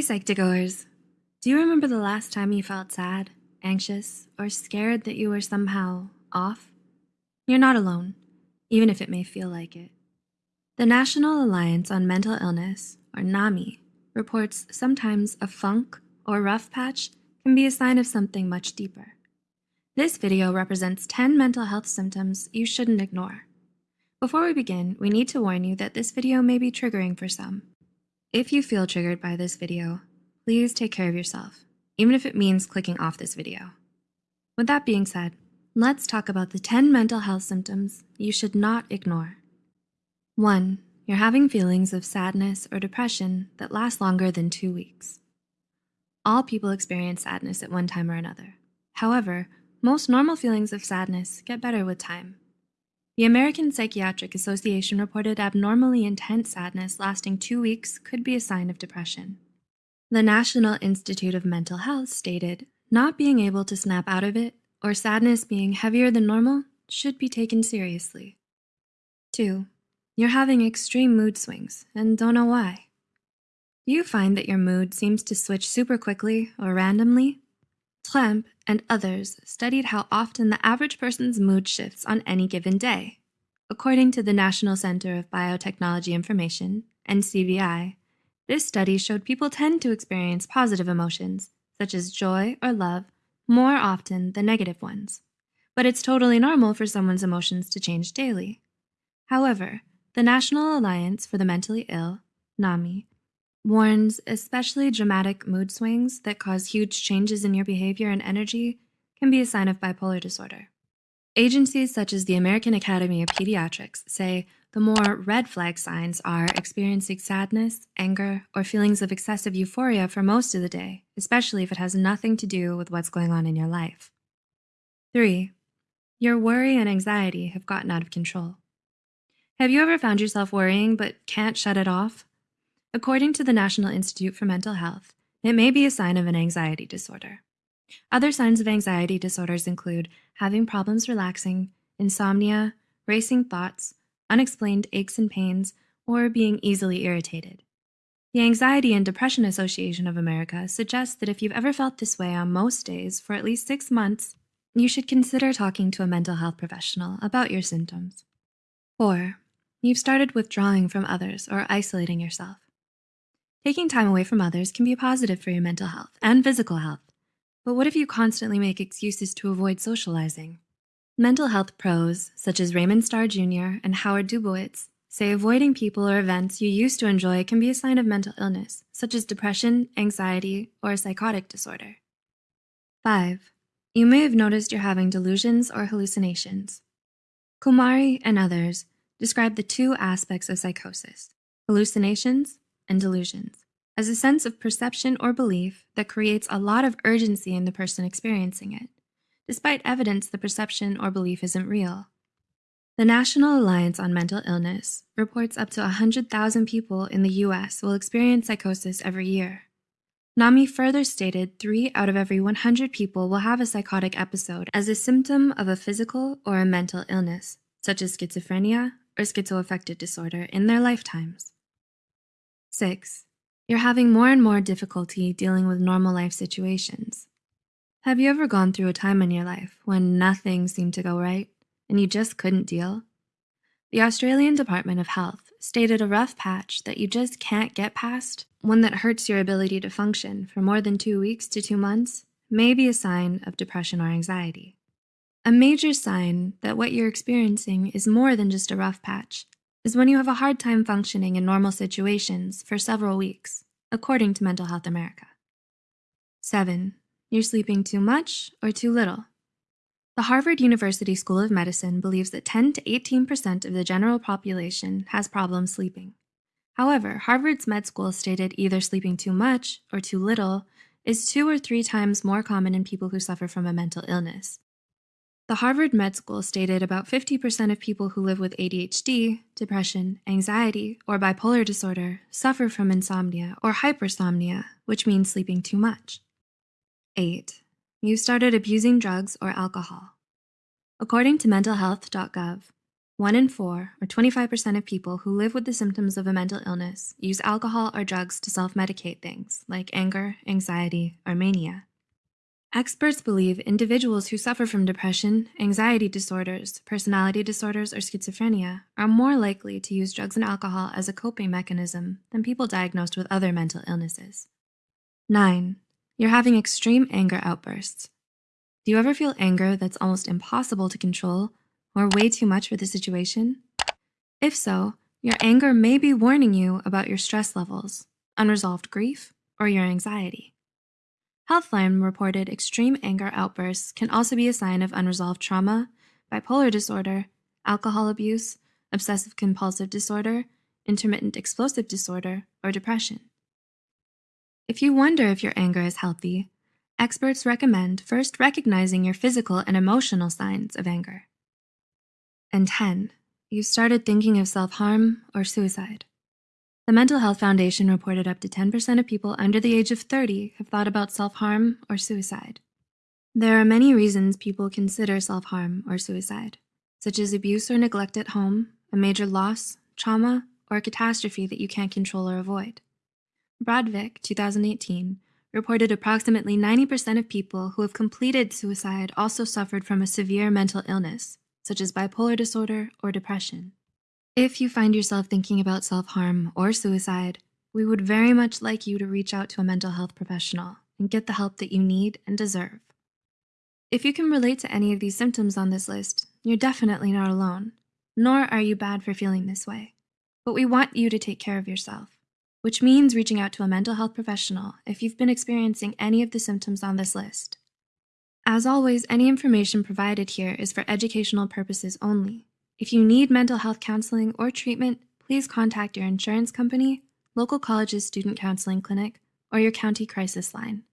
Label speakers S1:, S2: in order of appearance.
S1: Hey Psych2Goers, do you remember the last time you felt sad, anxious, or scared that you were somehow off? You're not alone, even if it may feel like it. The National Alliance on Mental Illness, or NAMI, reports sometimes a funk or rough patch can be a sign of something much deeper. This video represents 10 mental health symptoms you shouldn't ignore. Before we begin, we need to warn you that this video may be triggering for some. If you feel triggered by this video, please take care of yourself, even if it means clicking off this video. With that being said, let's talk about the 10 mental health symptoms you should not ignore. 1. You're having feelings of sadness or depression that last longer than two weeks. All people experience sadness at one time or another. However, most normal feelings of sadness get better with time. The American Psychiatric Association reported abnormally intense sadness lasting two weeks could be a sign of depression. The National Institute of Mental Health stated, not being able to snap out of it or sadness being heavier than normal should be taken seriously. 2. You're having extreme mood swings and don't know why. Do you find that your mood seems to switch super quickly or randomly? Trampe and others studied how often the average person's mood shifts on any given day. According to the National Center of Biotechnology Information, NCBI, this study showed people tend to experience positive emotions, such as joy or love, more often than negative ones. But it's totally normal for someone's emotions to change daily. However, the National Alliance for the Mentally Ill, NAMI, warns especially dramatic mood swings that cause huge changes in your behavior and energy can be a sign of bipolar disorder. Agencies such as the American Academy of Pediatrics say the more red flag signs are experiencing sadness, anger, or feelings of excessive euphoria for most of the day, especially if it has nothing to do with what's going on in your life. 3. Your worry and anxiety have gotten out of control. Have you ever found yourself worrying but can't shut it off? According to the National Institute for Mental Health, it may be a sign of an anxiety disorder. Other signs of anxiety disorders include having problems relaxing, insomnia, racing thoughts, unexplained aches and pains, or being easily irritated. The Anxiety and Depression Association of America suggests that if you've ever felt this way on most days for at least six months, you should consider talking to a mental health professional about your symptoms. 4. You've started withdrawing from others or isolating yourself. Taking time away from others can be positive for your mental health and physical health. But what if you constantly make excuses to avoid socializing? Mental health pros, such as Raymond Starr Jr. and Howard Dubowitz, say avoiding people or events you used to enjoy can be a sign of mental illness, such as depression, anxiety, or a psychotic disorder. 5. You may have noticed you're having delusions or hallucinations. Kumari and others describe the two aspects of psychosis, hallucinations and delusions as a sense of perception or belief that creates a lot of urgency in the person experiencing it, despite evidence the perception or belief isn't real. The National Alliance on Mental Illness reports up to 100,000 people in the US will experience psychosis every year. NAMI further stated three out of every 100 people will have a psychotic episode as a symptom of a physical or a mental illness, such as schizophrenia or schizoaffective disorder in their lifetimes. 6. You're having more and more difficulty dealing with normal life situations. Have you ever gone through a time in your life when nothing seemed to go right and you just couldn't deal? The Australian Department of Health stated a rough patch that you just can't get past, one that hurts your ability to function for more than two weeks to two months, may be a sign of depression or anxiety. A major sign that what you're experiencing is more than just a rough patch is when you have a hard time functioning in normal situations for several weeks, according to Mental Health America. 7. You're sleeping too much or too little. The Harvard University School of Medicine believes that 10 to 18% of the general population has problems sleeping. However, Harvard's med school stated either sleeping too much or too little is two or three times more common in people who suffer from a mental illness, the Harvard Med School stated about 50% of people who live with ADHD, depression, anxiety, or bipolar disorder suffer from insomnia or hypersomnia, which means sleeping too much. 8. You started abusing drugs or alcohol. According to mentalhealth.gov, One in four, or 25% of people who live with the symptoms of a mental illness, use alcohol or drugs to self medicate things like anger, anxiety, or mania. Experts believe individuals who suffer from depression, anxiety disorders, personality disorders, or schizophrenia are more likely to use drugs and alcohol as a coping mechanism than people diagnosed with other mental illnesses. 9. You're having extreme anger outbursts. Do you ever feel anger that's almost impossible to control or way too much for the situation? If so, your anger may be warning you about your stress levels, unresolved grief, or your anxiety. Healthline reported extreme anger outbursts can also be a sign of unresolved trauma, bipolar disorder, alcohol abuse, obsessive compulsive disorder, intermittent explosive disorder, or depression. If you wonder if your anger is healthy, experts recommend first recognizing your physical and emotional signs of anger. And 10, you started thinking of self harm or suicide. The Mental Health Foundation reported up to 10% of people under the age of 30 have thought about self harm or suicide. There are many reasons people consider self harm or suicide, such as abuse or neglect at home, a major loss, trauma, or a catastrophe that you can't control or avoid. Brodvik, 2018, reported approximately 90% of people who have completed suicide also suffered from a severe mental illness, such as bipolar disorder or depression. If you find yourself thinking about self harm or suicide, we would very much like you to reach out to a mental health professional and get the help that you need and deserve. If you can relate to any of these symptoms on this list, you're definitely not alone, nor are you bad for feeling this way. But we want you to take care of yourself, which means reaching out to a mental health professional if you've been experiencing any of the symptoms on this list. As always, any information provided here is for educational purposes only if you need mental health counseling or treatment, please contact your insurance company, local college's student counseling clinic, or your county crisis line.